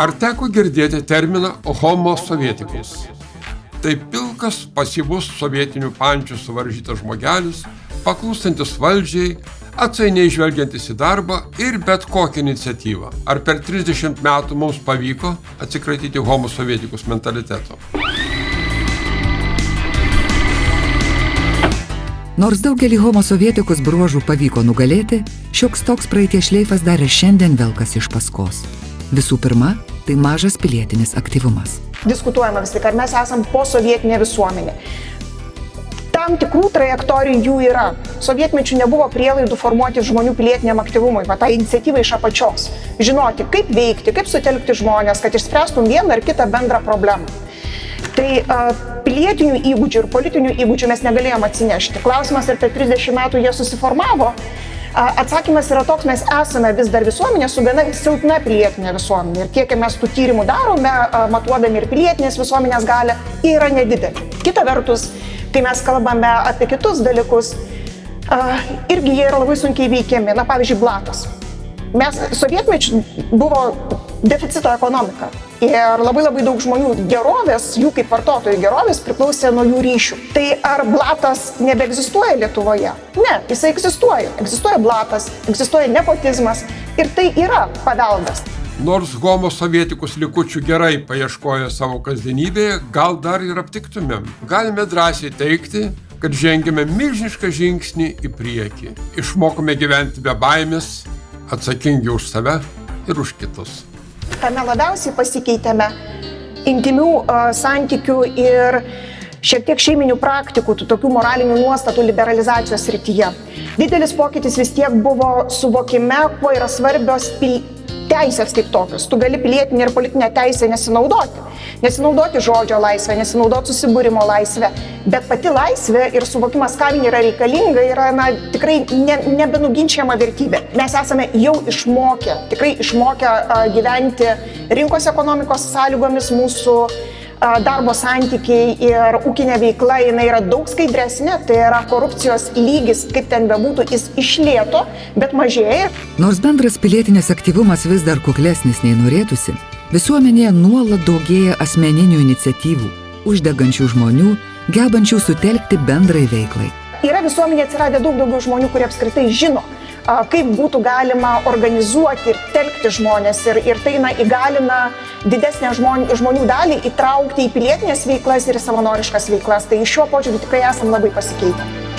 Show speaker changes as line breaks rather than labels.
Ar teko girdėti terminą homo sovietikus? Tai pilkas, pasyvus sovietinių pančių suvaržytas žmogelis, paklūstantis valdžiai, atsainiai žvelgiantis į darbą ir bet kokią iniciatyvą. Ar per 30 metų mums pavyko atsikratyti homo sovietikus mentaliteto?
Nors daugelį homo sovietikus bruožų pavyko nugalėti, šioks toks praeities šleifas dar ir šiandien velkas iš paskos. Visų pirma, tai mažas pilietinis aktyvumas.
Diskutuojama vis tik, ar mes esam posovietinė visuomenė. Tam tikrų trajektorijų jų yra. Sovietmečių nebuvo prielaidų formuoti žmonių pilietiniam aktyvumui, va tą iniciatyvą iš apačios. Žinoti, kaip veikti, kaip sutelkti žmonės, kad išspręstum vieną ar kitą bendrą problemą. Tai uh, pilietinių įgūdžių ir politinių įgūdžių mes negalėjom atsinešti. Klausimas, ar per 30 metų jie susiformavo, Atsakymas yra toks, mes esame vis dar visuomenė su gana silpna pilietinė visuomenė. Ir kiek mes tų tyrimų darome, matuodami ir pilietinės visuomenės galę, yra nedidelė. Kita vertus, kai mes kalbame apie kitus dalykus, irgi jie yra labai sunkiai veikiami. Na, pavyzdžiui, blatas. Mes sovietmečių buvo deficito ekonomika. Ir labai labai daug žmonių gerovės, jų kaip vartotojų gerovės priklausė nuo jų ryšių. Tai ar blatas nebeegzistuoja Lietuvoje? Ne, jisai egzistuoja. Egzistuoja blatas, egzistuoja nepotizmas ir tai yra paveldas.
Nors homo sovietikus likučių gerai paieškoja savo kasdienybėje, gal dar ir aptiktumėm. Galime drąsiai teikti, kad žengėme milžinišką žingsnį į priekį. Išmokome gyventi be baimės, atsakingi už save ir už kitus
tame labiausiai pasikeitėme intimių santykių ir šiek tiek šeiminių praktikų, tų tokių moralinių nuostatų liberalizacijos rytyje. Didelis pokytis vis tiek buvo suvokime, kuo yra svarbios pil teisės kaip tokios. Tu gali pilietinę ir politinę teisę nesinaudoti. Nesinaudoti žodžio laisvę, nesinaudoti susibūrimo laisvę, bet pati laisvė ir suvokimas, kam ji yra reikalinga, yra na, tikrai ne, nebenuginčiama vertybė. Mes esame jau išmokę, tikrai išmokę uh, gyventi rinkos ekonomikos sąlygomis mūsų darbo santykiai ir ūkinė veikla, jinai yra daug skaidresnė, tai yra korupcijos lygis, kaip ten bebūtų, jis išlėto, bet mažėja.
Nors bendras pilietinis aktyvumas vis dar kuklesnis nei norėtųsi, visuomenėje nuolat daugėja asmeninių iniciatyvų, uždegančių žmonių, gebančių sutelkti bendrai veiklai.
Yra visuomenė atsiradę daug daugiau žmonių, kurie apskritai žino, kaip būtų galima organizuoti ir telkti žmonės ir, ir tai na, įgalina didesnę žmonių, žmonių dalį įtraukti į pilietinės veiklas ir savanoriškas veiklas. Tai iš šio požiūrį tikrai esam labai pasikeitę.